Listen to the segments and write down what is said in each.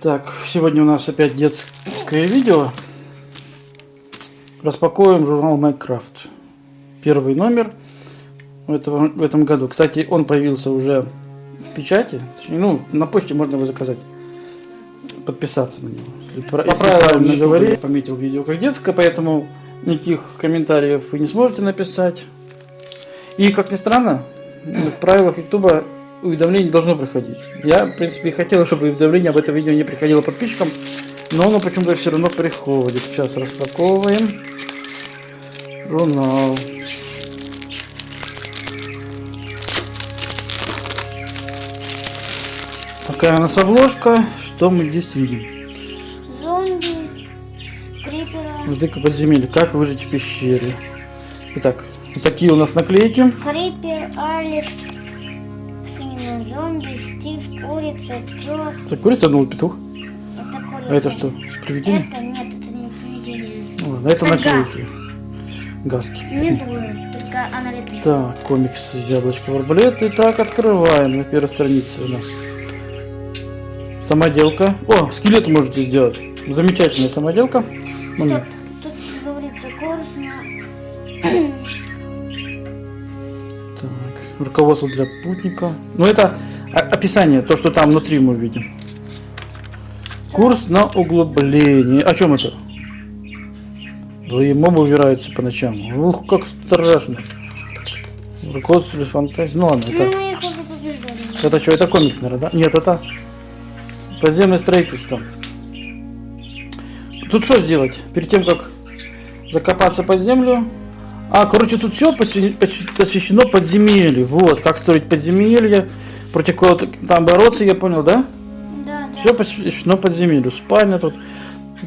Так, сегодня у нас опять детское видео. Распаковываем журнал Minecraft. Первый номер в этом, в этом году. Кстати, он появился уже в печати. Точнее, ну, на почте можно его заказать. Подписаться на него. Если, про- если правильно говорить, я пометил видео как детское, поэтому никаких комментариев вы не сможете написать. И, как ни странно, в правилах YouTube уведомление должно приходить. Я, в принципе, и хотел, чтобы уведомление об этом видео не приходило подписчикам, но оно почему-то все равно приходит. Сейчас распаковываем журнал. Такая у нас обложка. Что мы здесь видим? Зомби, крипера, Владыка подземелья. Как выжить в пещере. Итак, вот такие у нас наклейки. крипер, Алекс, зомби, Стив, курица, пес. Так, курица, ну, петух. Это курица. А это что? Привидение? Это нет, это не привидение. Ладно, это Это наклейки. Гаски. Медуя, только она летает. Так, комикс яблочко арбалет. Итак, открываем на первой странице у нас. Самоделка. О, скелет можете сделать. Замечательная самоделка. Стоп, тут говорится курс на... Так, руководство для путника. Ну, это описание, то, что там внутри мы видим. Курс на углубление. О чем это? Злые мобы убираются по ночам. Ух, как страшно. Руководство фантазии. Ну ладно, это... Ну. Это что, это комикс, наверное, да? Нет, это подземное строительство. Тут что сделать? Перед тем, как закопаться под землю. А, короче, тут все посвящено подземелью. Вот, как строить подземелье, против кого там бороться, я понял, да? Да, да. Все посвящено подземелью. Спальня тут.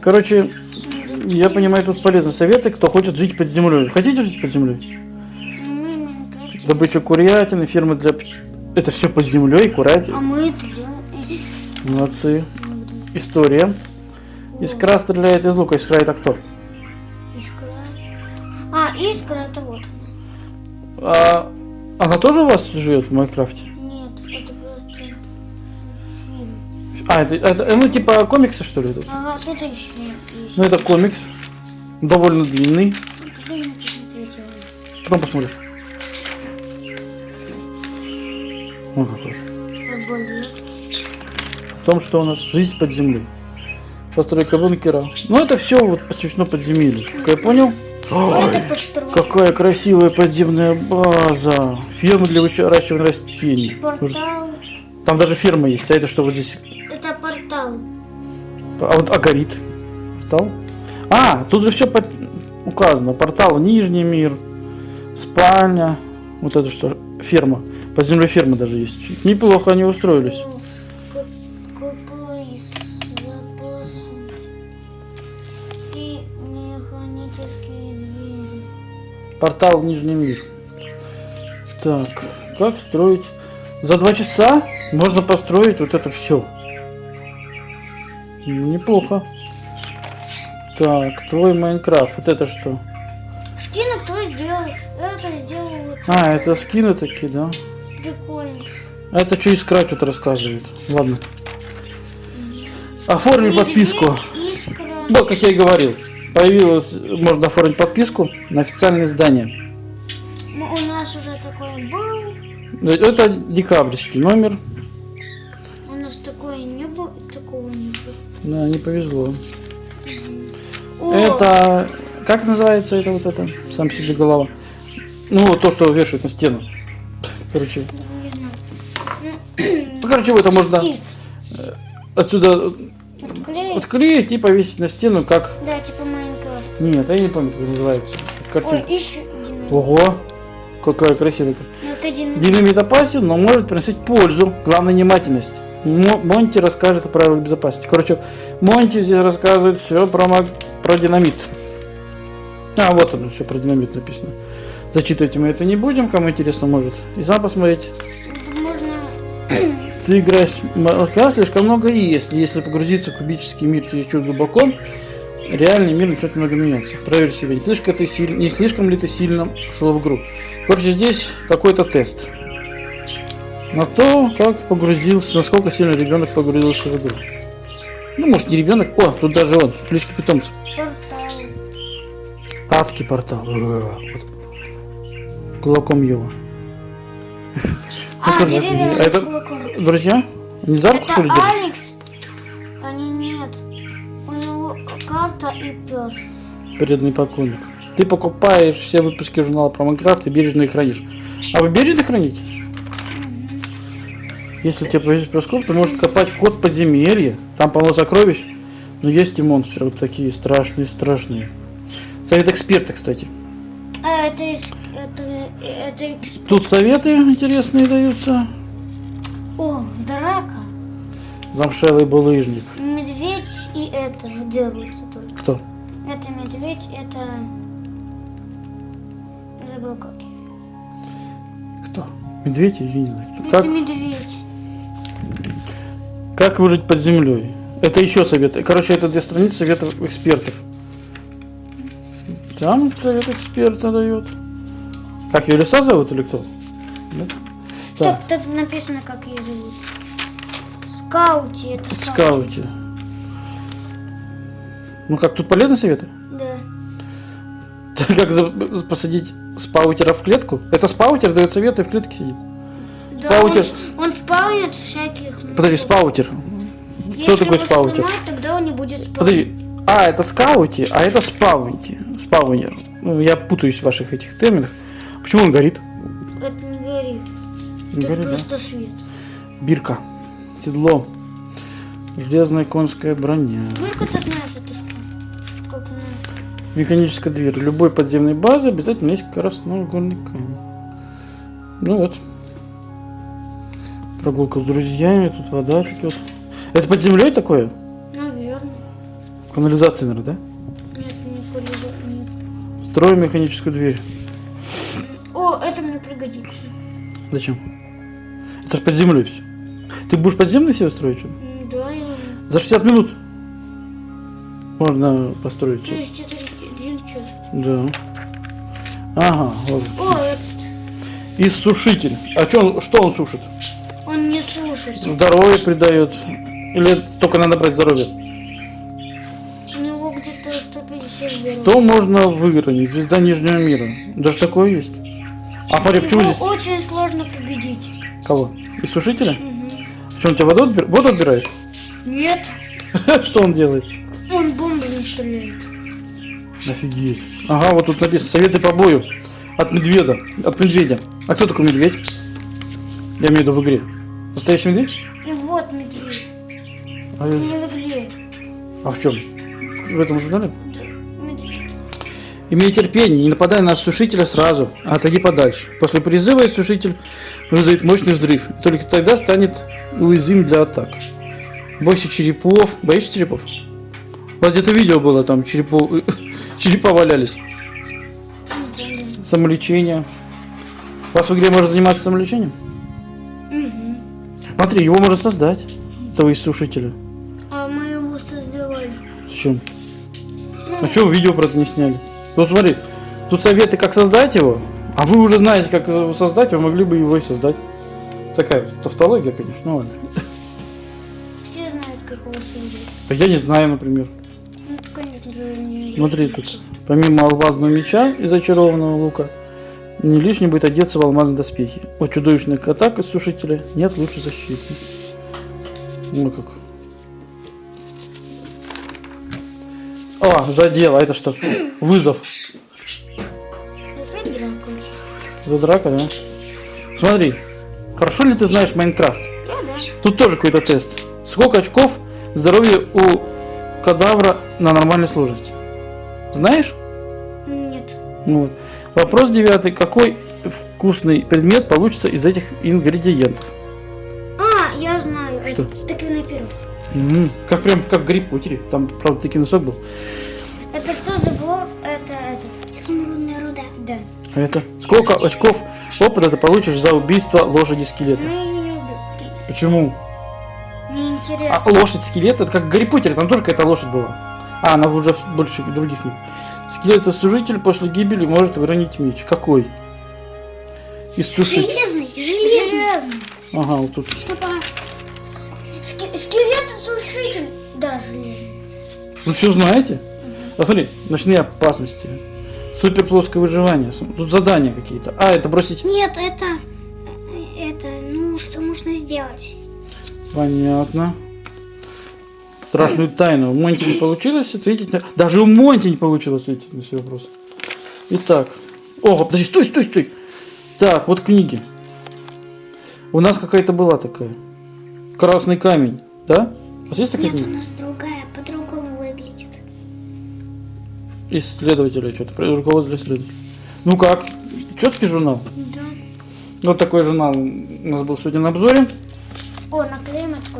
Короче, я понимаю, тут полезны советы, кто хочет жить под землей. Хотите жить под землей? Ну. Добыча курятины, фермы для... Это все под землей, курятина. А мы это делаем. Молодцы. История. Искра стреляет из лука. Искра это кто? Это вот. А, она тоже у вас живет в Майнкрафте? Нет, это просто фильм. А, это, это, ну типа комиксы что ли? Это? Ага, тут еще есть. Ну это комикс. Довольно длинный. Потом посмотришь. Вот какой. В том, что у нас жизнь под землей. Постройка бункера. Ну это все вот посвящено подземелью. Как я понял? Ой, какая красивая подземная база. Ферма для выращивания растений. Портал. Там даже ферма есть. А это что вот здесь? Это портал. А вот а горит. Портал? А, тут же все указано. Портал Нижний мир, спальня. Вот это что? Ферма. Под землей ферма даже есть. Неплохо они устроились. Портал в Нижний мир. Так, как строить? За два часа можно построить вот это все. Неплохо. Так, твой Майнкрафт. Вот это что? Скины кто сделал? Это сделал вот А, это скины такие, да? прикольно. Это что искра что-то рассказывает. Ладно. Оформи подписку. Вот, как я и говорил. Появилось, можно оформить подписку на официальное издание. Ну, у нас уже такой был. Это декабрьский номер. У нас такое не было. Такого не было. Да, не повезло. О, Это, как называется это вот это? Сам себе голова. Ну, вот то, что вешают на стену. Короче, не знаю. ну, короче, это можно Стив, отсюда отклеить? отклеить и повесить на стену, как... Да, типа. Нет, я не помню, как называется. Ой, Картинка. еще динамит. Ого, какая красивая. Ну, это динамит. Динамит опасен, но может приносить пользу. Главное внимательность. Мо- Монти расскажет о правилах безопасности. Короче, Монти здесь рассказывает все про, про динамит. А, вот оно, все про динамит написано. Зачитывать мы это не будем, кому интересно, может и сам посмотреть. Можно... Ты играешь слишком много есть. Если погрузиться в кубический мир чересчур глубоко, реальный мир начнет много меняться. Проверь себя, не слишком, ты не слишком ли ты сильно шел в игру. Короче, здесь какой-то тест. На то, как погрузился, насколько сильно ребенок погрузился в игру. Ну, может, не ребенок. О, тут даже он, клички питомца. Портал. Адский портал. Э, вот. Кулаком его. А, деревья а это-. Друзья, не за руку, что ли, держите? Пес. Преданный поклонник. Ты покупаешь все выпуски журнала про Майнкрафт и бережно их хранишь. А вы бережно храните? Если тебе повезет проскоп, ты можешь копать вход в подземелье. Там полно сокровищ. Но есть и монстры вот такие страшные, страшные. Совет эксперта, кстати. А, это, это, это эксп- Тут советы интересные даются. О, драка. Замшелый булыжник. Медведь и это дерутся? Это медведь, это... Забыл как. Кто? Медведь? Я не знаю. Это Как, медведь. как выжить под землей? Это еще советы. Короче, это две страницы советов экспертов. Там совет эксперта дает. Как ее лиса зовут или кто? Нет? Стоп, Да, тут написано, как ее зовут. Скаути, это в скаут. скауте. Ну как, тут полезные советы? Да. Как посадить спаутера в клетку? Это спаутер дает советы, в клетке сидит. Да, Спаутер. Он, он спаунит всяких... Подожди, спаутер. Если такой его спаутер? сломать, тогда он не будет спаунить. Подожди. А, это скаути, а это спаунти. Спаунер. Ну, я путаюсь в ваших этих терминах. Почему он горит? Это не горит. Не Это горит, да? просто свет. Бирка. Седло. Железная конская броня. Только ты знаешь, это. Механическая дверь. Любой подземной базы обязательно есть краснouгольный камень. Ну вот. Прогулка с друзьями, тут вода текет. Это под землей такое? Наверное. Канализация, наверное, да? Нет, не. Нет. Строим механическую дверь. О, это мне пригодится. Зачем? Это же под землей все. Ты будешь подземный себе строить? что Да, я... За 60 минут можно построить. То есть это час. Да. Ага, вот. О, этот. Иссушитель. А чё он, что он сушит? Он не слушает. Здоровье придает. Или только надо брать здоровье? У него где-то 150 здоровья. То можно выгранить. Звезда Нижнего мира. Даже такое есть. А смотри, почему здесь... очень сложно победить. Кого? Иссушителя? Мгм. Что, он тебя воду, отбир- воду отбирает? Нет, Что он делает? он бомбами стреляет. Офигеть. Ага, вот тут написано советы по бою. От медведя. От медведя. А кто такой медведь? Я имею в виду в игре. Настоящий медведь? Ну вот медведь. А, Не в игре. а в чем? В этом журнале? Да, медведь. Имей терпение, не нападай на осушителя сразу, а отойди подальше. После призыва осушитель вызовет мощный взрыв. И только тогда станет уязвим для атак. Бойся черепов. Боишься черепов? Вот где-то видео было, там черепов, черепа валялись. Самолечение. У вас в игре можно заниматься самолечением? Мгм. Смотри, его можно создать, этого иссушителя. А мы его создавали. Зачем? А что вы видео про это не сняли? Вот смотри, тут советы, как создать его, а вы уже знаете, как его создать, вы могли бы его и создать. Такая тавтология, конечно, ну ладно. Все знают, как его создать. А Я не знаю, например. Смотри, тут помимо алмазного меча и зачарованного лука, не лишним будет одеться в алмазные доспехи. От чудовищных атак из сушителя нет лучше защиты. Ну как. О, задел, а это что? Вызов. За драка, да? Смотри, хорошо ли ты знаешь Майнкрафт? Тут тоже какой-то тест. Сколько очков здоровья у кадавра на нормальной сложности? Знаешь? Нет. Ну Вот. Вопрос девятый. Какой вкусный предмет получится из этих ингредиентов? А, я знаю. Что? Это тыквенный пирог. М, Как прям как Гарри Поттере. Там, правда, тыквенный сок был. Это что за блок? Это этот. Изумрудная руда. Да. А это? Сколько очков опыта ты получишь за убийство лошади скелета? Ну, я ее не убил. Почему? Мне интересно. А лошадь скелет, это как Гарри Поттере, там тоже какая-то лошадь была. А, она уже больше других книг. Скелет-служитель после гибели может выронить меч. Какой? Иссушить. Железный, железный. Железный. Ага, вот тут. Стоп, а. Ски- скелет сушитель. Да, железный. Вы все знаете? А смотри, ночные опасности. Супер плоское выживание. Тут задания какие-то. А, это бросить. Нет, это... э, Это, ну, что можно сделать? Понятно. Страшную тайну. У Монти не получилось ответить. на- Даже у Монти не получилось ответить на все вопросы. Итак. Ого, подожди, стой, стой, стой. Так, вот книги. У нас какая-то была такая. Красный камень. Да? У вас есть такая Нет, у книга? нас другая, по-другому выглядит. Исследователя что-то. Руководство для исследователей. Ну как? Четкий журнал? Да. Вот такой журнал у нас был сегодня на обзоре.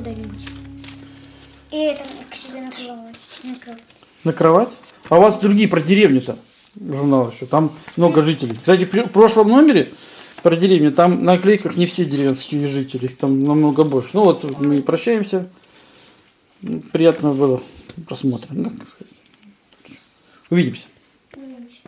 Куда-нибудь. И это к себе накрывать. накрывать. На кровать. А у вас другие про деревню-то журнал еще. Там много жителей. Кстати, в пр- в прошлом номере про деревню, там на наклейках не все деревенские жители, там намного больше. Ну вот мы прощаемся. Приятного было просмотра. Увидимся.